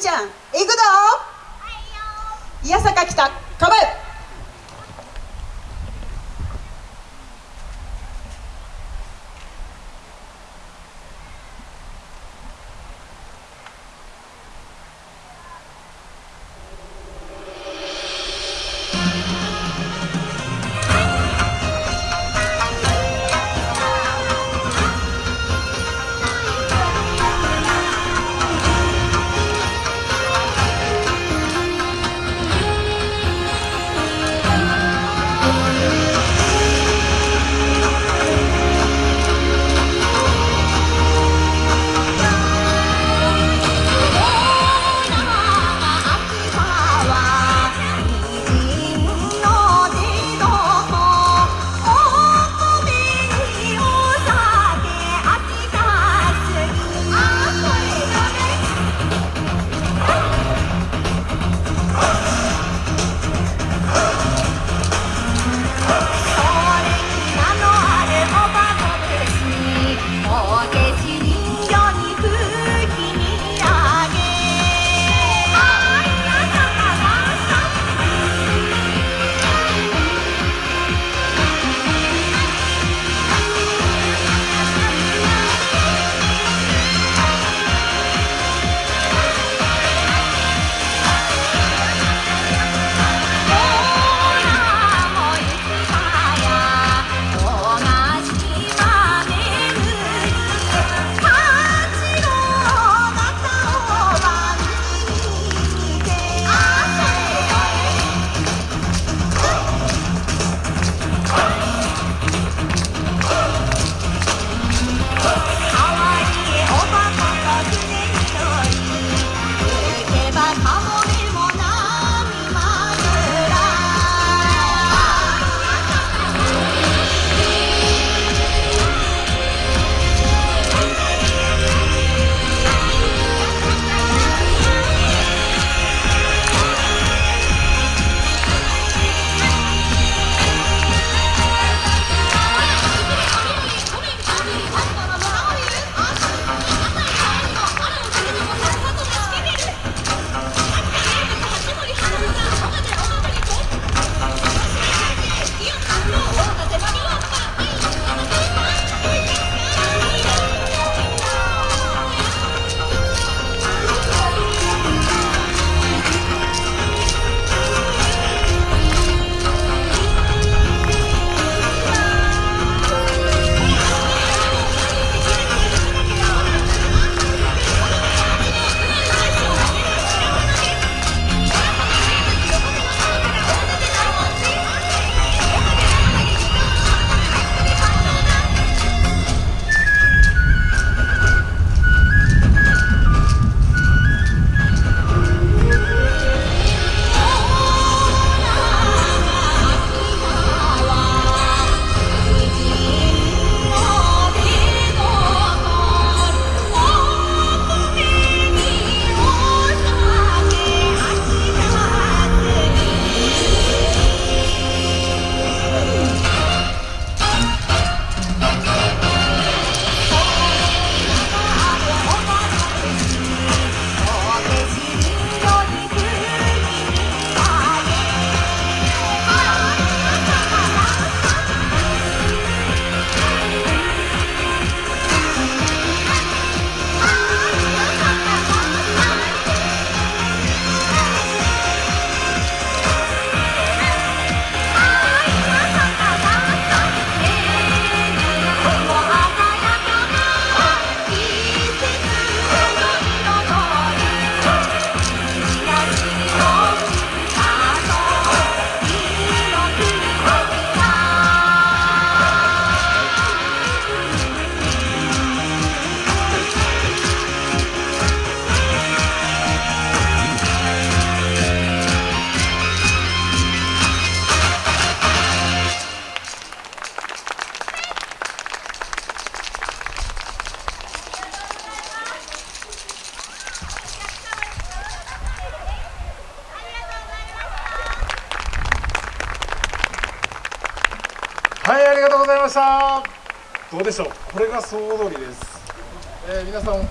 ちゃん行くぞ。いやさか来た。構えはいありがとうございました。どうでしょう？これが総踊りです、えー、皆さん。